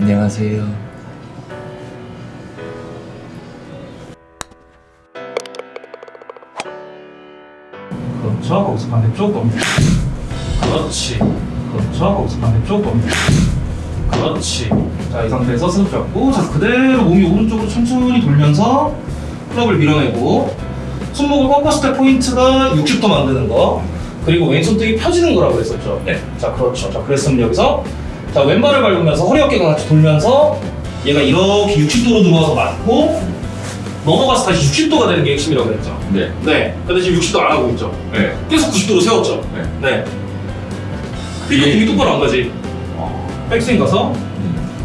안녕하세요. 그렇죠. 거기서 반대쪽 봅니다. 그렇지. 그렇죠. 거기서 반대쪽 봅니다. 그렇지. 자, 이 상태에서 스냅 잡고, 자, 그대로 몸이 오른쪽으로 천천히 돌면서 클럽을 밀어내고, 손목을 꺾었을 때 포인트가 60도 만드는 거, 그리고 왼손등이 펴지는 거라고 했었죠. 네. 자, 그렇죠. 자, 그랬으면 여기서, 자, 왼발을 밟으면서 허리 어깨가 같이 돌면서, 얘가 이렇게 60도로 들어와서 맞고, 넘어가서 다시 60도가 되는 게 핵심이라고 했죠. 네. 네. 근데 지금 60도 안 하고 있죠. 네. 계속 90도로 세웠죠. 네. 네. 그러니까 공이 똑바로 안 가지. 백스윙 가서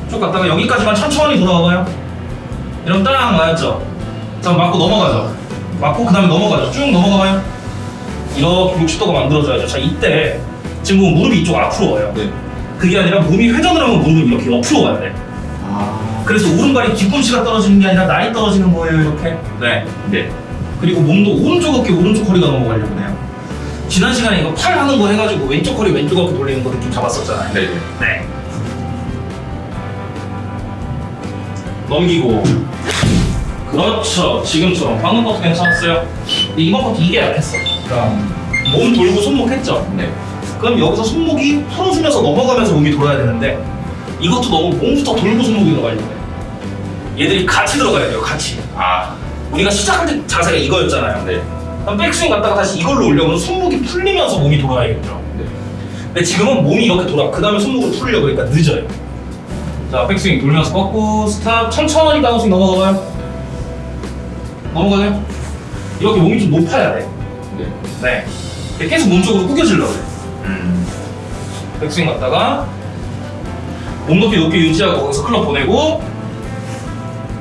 쭉 갔다가 여기까지만 천천히 돌아가봐요. 이러면 딱 맞았죠. 자, 맞고 넘어가죠. 맞고 그 다음에 넘어가죠. 쭉 넘어가봐요. 이렇게 60도가 만들어져야죠. 자, 이때 지금 보면 무릎이 이쪽 앞으로 와요. 네. 그게 아니라 몸이 회전을 하면 무릎은 이렇게 옆으로 와야 돼. 아. 그래서 오른발이 뒤꿈치가 떨어지는 게 아니라 나이 떨어지는 거예요, 이렇게. 네. 네. 그리고 몸도 오른쪽 어깨 오른쪽 허리가 넘어가려고 해요. 지난 시간에 이거 팔 하는 거 해가지고 왼쪽 허리 왼쪽 어깨 돌리는 거 느낌 잡았었잖아요. 네. 네. 네. 넘기고. 그렇죠. 지금처럼 방금 것도 괜찮았어요. 근데 이번 것도 이게 약했어. 그러니까 몸 돌고 손목 했죠. 네. 그럼 여기서 손목이 풀어주면서 넘어가면서 몸이 돌아야 되는데 이것도 너무 몸부터 돌고 손목이 들어가려고 해. 얘들이 같이 들어가야 돼요. 같이. 아. 우리가 시작할 때 자세가 이거였잖아요. 네. 그럼 백스윙 갔다가 다시 이걸로 올려면 손목이 풀리면서 몸이 돌아야겠죠. 네. 근데 지금은 몸이 이렇게 돌아. 그 다음에 손목을 풀려고 그러니까 늦어요. 자, 백스윙 돌면서 꺾고 스탑 천천히 다운스윙 넘어가봐요. 넘어가요. 이렇게 몸이 좀 높아야 돼. 네. 네. 계속 몸쪽으로 구겨지려고 그래. 음. 백스윙 갔다가 몸 높이 높게 유지하고 거기서 클럽 보내고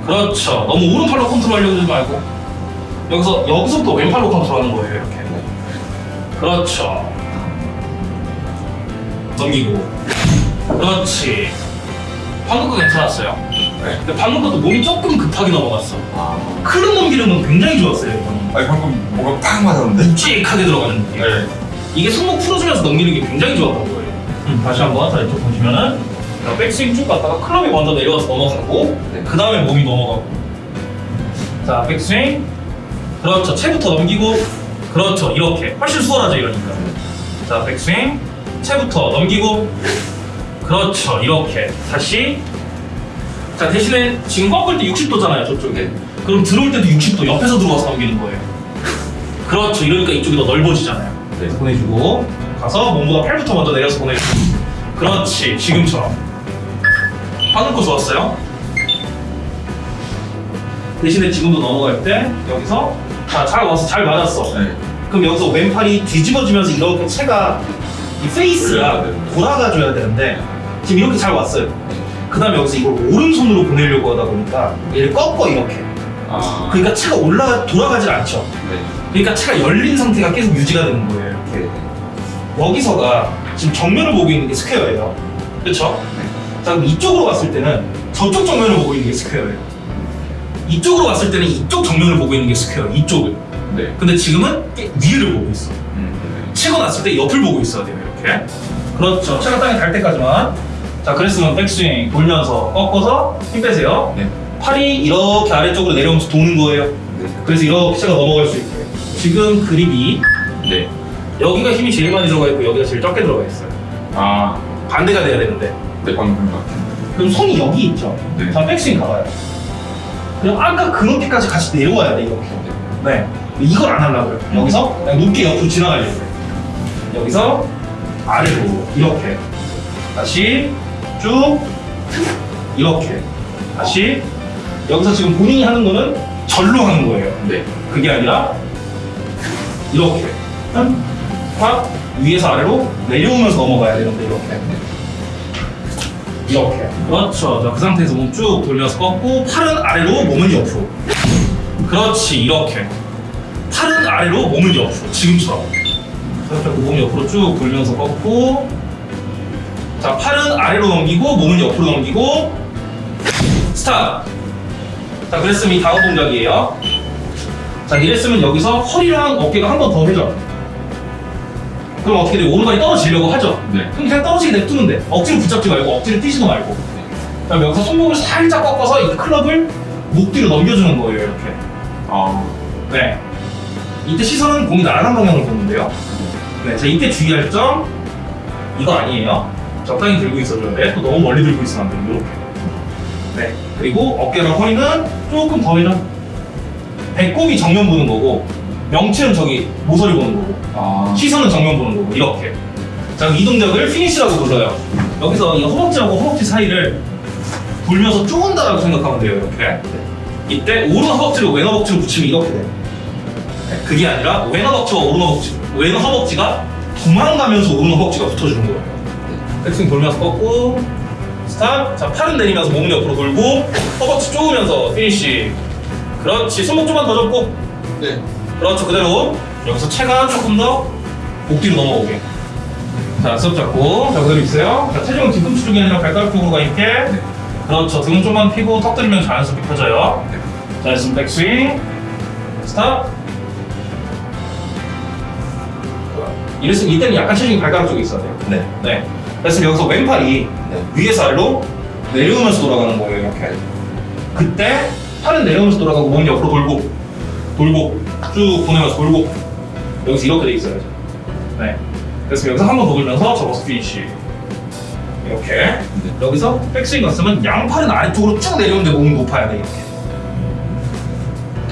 그렇죠. 너무 오른팔로 컨트롤하려고 하지 말고 여기서 여기서부터 왼팔로 컨트롤하는 거예요. 이렇게. 그렇죠. 넘기고 그렇지. 방금 거 괜찮았어요. 네. 근데 방금 것도 몸이 조금 급하게 넘어갔어. 아. 클럽 넘기는 건 굉장히 좋았어요. 이거는. 아니 방금 뭐가 팍 맞았는데? 묵직하게 들어가는 느낌. 네. 이게 손목 풀어주면서 넘기는 게 굉장히 좋았던 거예요. 다시 한번 자 이쪽 보시면은 자, 백스윙 쭉 갔다가 클럽이 먼저 내려와서 넘어가고 네. 그 다음에 몸이 넘어가고. 자 백스윙. 그렇죠. 채부터 넘기고. 그렇죠. 이렇게. 훨씬 수월하죠 이러니까. 자 백스윙. 채부터 넘기고. 그렇죠. 이렇게. 다시. 자 대신에 지금 꺾을 때 60도잖아요 저쪽에. 그럼 들어올 때도 60도 옆에서 들어와서 넘기는 거예요. 그렇죠. 이러니까 이쪽이 더 넓어지잖아요 네. 보내주고 가서 몸보다 팔부터 먼저 내려서 보내주고 그렇지 지금처럼 거 좋았어요 대신에 지금도 넘어갈 때 여기서 자잘 와서 잘 맞았어 네. 그럼 여기서 왼팔이 뒤집어지면서 이렇게 채가 이 페이스가. 돌아가줘야 되는데 지금 이렇게 잘 왔어요 그 다음에 여기서 이걸 오른손으로 보내려고 하다 보니까 얘를 꺾어 이렇게 아. 그러니까 채가 올라가 돌아가질 않죠 네. 그러니까 채가 열린 상태가 계속 유지가 되는 거예요 여기서가 지금 정면을 보고 있는 게 square예요. 그렇죠? 자 그럼 이쪽으로 갔을 때는 저쪽 정면을 보고 있는 게 square예요. 이쪽으로 갔을 때는 이쪽 정면을 보고 있는 게 square. 이쪽을. 네. 근데 지금은 깨- 위를 보고 있어. 음. 치고 났을 때 옆을 보고 있어야 돼요. 이렇게. 그렇죠. 채가 땅에 닿을 때까지만. 자 그랬으면 백스윙 돌면서 꺾어서 힘 빼세요. 네. 팔이 이렇게 아래쪽으로 내려오면서 도는 거예요. 네. 그래서 이렇게 채가 넘어갈 수 있게. 지금 그립이 네. 여기가 힘이 제일 많이 들어가 있고 여기가 제일 적게 들어가 있어요. 아. 반대가 돼야 되는데. 네 방금 그런 것 같아요. 그럼 손이 여기 있죠. 네. 자, 백스윙 가봐요. 그럼 아까 그 높이까지 같이 내려와야 돼, 이렇게. 네. 이걸 안 하려고요. 여기서 그냥 높게 옆으로 지나가려고 해요. 여기서 아래로 이렇게. 다시 쭉 이렇게. 다시 여기서 지금 본인이 하는 거는 절로 하는 거예요. 네. 그게 아니라 이렇게. 확 위에서 아래로 내려오면서 넘어가야 되는데 이렇게. 이렇게. 그렇죠. 자, 그 상태에서 몸 쭉 돌려서 꺾고 팔은 아래로 몸은 옆으로. 그렇지. 이렇게. 팔은 아래로 몸은 옆으로. 지금처럼. 살짝 몸 옆으로 쭉 돌면서 꺾고 자, 팔은 아래로 넘기고 몸은 옆으로 넘기고 스탑. 자, 그랬으면 이 다음 동작이에요. 자, 이랬으면 여기서 허리랑 어깨가 한 번 더 회전. 그럼 어떻게 돼요? 오른발이 떨어지려고 하죠? 네. 그럼 그냥 떨어지게 냅두면 돼. 억지로 붙잡지 말고 억지로 뛰지도 말고. 그럼 여기서 손목을 살짝 꺾어서 이 클럽을 목 뒤로 넘겨주는 거예요, 이렇게. 아. 네. 이때 시선은 공이 날아간 방향을 보는데요. 네, 자 이때 주의할 점 이거 아니에요. 적당히 들고 있어줘야 돼. 또 너무 멀리 들고 있으면 안 돼요. 이렇게. 네. 그리고 어깨랑 허리는 조금 더 회전. 배꼽이 정면 보는 거고 명치는 저기 모서리 보는 거고 아. 시선은 정면 보는 거고 이렇게. 자, 이 동작을 피니시라고 불러요. 여기서 이 허벅지하고 허벅지 사이를 돌면서 쪼은다라고 생각하면 돼요. 이렇게. 이때 오른 허벅지를 왼 허벅지로 붙이면 이렇게 돼요. 네, 그게 아니라 왼 허벅지와 오른 허벅지, 왼 허벅지가 도망가면서 오른 허벅지가 붙어주는 거예요. 백스윙 돌면서 꺾고 스탑. 자, 팔은 내리면서 몸 옆으로 돌고 허벅지 쪼으면서 피니시. 그렇지. 손목 좀만 더 접고. 네. 그렇죠. 그대로 여기서 채가 조금 더 목 뒤로 넘어오게. 자, 수업 잡고 자 그대로 있어요. 자, 체중은 뒤꿈치 쪽이 아니라 발가락 쪽으로 가 있게. 그렇죠. 등은 좀만 피고 턱 들이면 자연스럽게 펴져요. 자, 있으면 백스윙. 스탑. 이랬으면 이때는 약간 체중이 발가락 쪽에 있어야 돼요. 네. 네. 그래서 여기서 왼팔이 네. 위에서 아래로 내려오면서 돌아가는 거예요. 이렇게. 그때 팔은 내려오면서 돌아가고 몸 옆으로 돌고 돌고 쭉 보내면서 돌고 여기서 이렇게 돼 있어야죠. 네. 그래서 여기서 한 번 더 돌면서 접어서 피니시. 이렇게. 여기서 백스윙 갔으면 양팔은 아래쪽으로 쭉 내려오는데 몸은 높아야 돼 이렇게.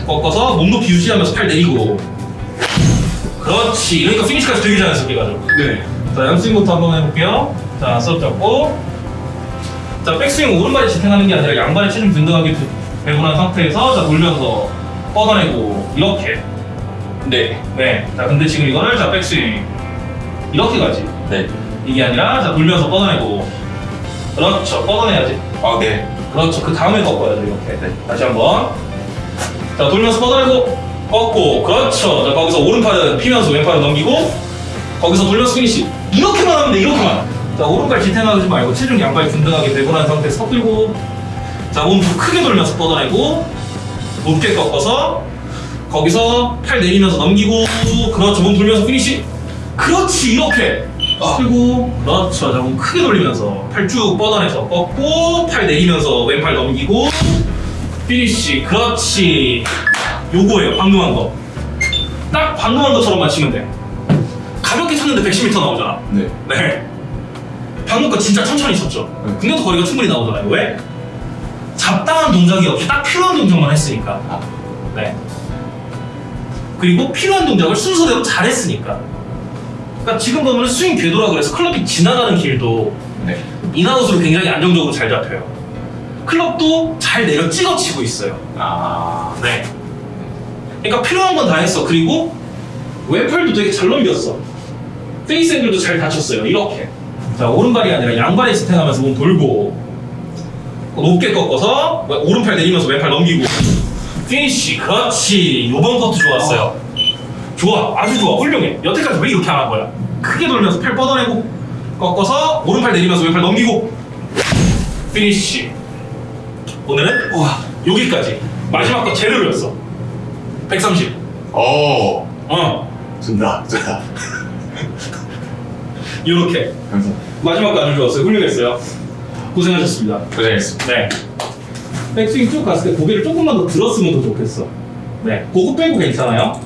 꺾어서 몸 높이 유지하면서 팔 내리고. 그렇지. 그러니까 피니시까지 되게 자연스럽게 가죠. 네. 자, 양스윙부터 한번 해볼게요. 자, 수업 잡고. 자, 백스윙 오른발에 지탱하는 게 아니라 양발에 체중 균등하게 두- 배분한 상태에서 자, 돌면서 뻗어내고, 이렇게. 네. 네. 자, 근데 지금 이거를 자, 백스윙. 이렇게 가지. 네. 이게 아니라 자, 돌면서 뻗어내고. 그렇죠. 뻗어내야지. 아, 네. 그렇죠. 그 다음에 꺾어야죠, 이렇게. 네. 다시 한번. 자, 돌면서 뻗어내고, 꺾고, 그렇죠. 자, 거기서 오른팔은 피면서 왼팔은 넘기고, 거기서 돌려서 피니시. 이렇게만 하면 돼, 이렇게만. 자, 오른발 지탱하지 말고 체중 양발 균등하게 배분한 상태에서 턱 들고, 자, 몸좀 크게 돌면서 뻗어내고, 높게 꺾어서, 거기서 팔 내리면서 넘기고, 그렇죠. 몸 돌면서 피니시. 그렇지, 이렇게. 아. 그리고, 그렇죠. 자, 몸 크게 돌리면서 팔 쭉 뻗어내서 꺾고, 팔 내리면서 왼팔 넘기고, 피니시. 그렇지. 요거예요, 방금 한 거. 딱 방금 한 것처럼만 치면 돼. 가볍게 쳤는데 110m 나오잖아. 네. 네. 방금 거 진짜 천천히 쳤죠. 네. 근데도 거리가 충분히 나오잖아요. 왜? 잡다한 동작이 없이 딱 필요한 동작만 했으니까. 아. 네. 그리고 필요한 동작을 순서대로 잘 했으니까. 그러니까 지금 보면 스윙 궤도라 그래서 클럽이 지나가는 길도 네. in-out으로 굉장히 안정적으로 잘 잡혀요. 클럽도 잘 내려 찍어 치고 있어요. 아. 네. 그러니까 필요한 건 다 했어. 그리고 왼팔도 되게 잘 넘겼어. face angle도 잘 닫혔어요. 이렇게. 자, 오른발이 아니라 양발에 지탱하면서 몸 돌고 높게 꺾어서 오른팔 내리면서 왼팔 넘기고 피니쉬. 그렇지. 요번 것도 좋았어요. 좋아. 아주 좋아. 훌륭해. 여태까지 왜 이렇게 안 한 거야? 크게 돌면서 팔 뻗어내고 꺾어서 오른팔 내리면서 왼팔 넘기고 피니쉬. 오늘은 와 여기까지 마지막 거 제대로였어 130 오. 어 준다. 준다. 이렇게 감사합니다. 마지막 거 아주 좋았어요 훌륭했어요 고생하셨습니다. 고생했습니다. 네. 백스윙 쭉 갔을 때 고개를 조금만 더 들었으면 더 좋겠어. 네. 그거 빼고 괜찮아요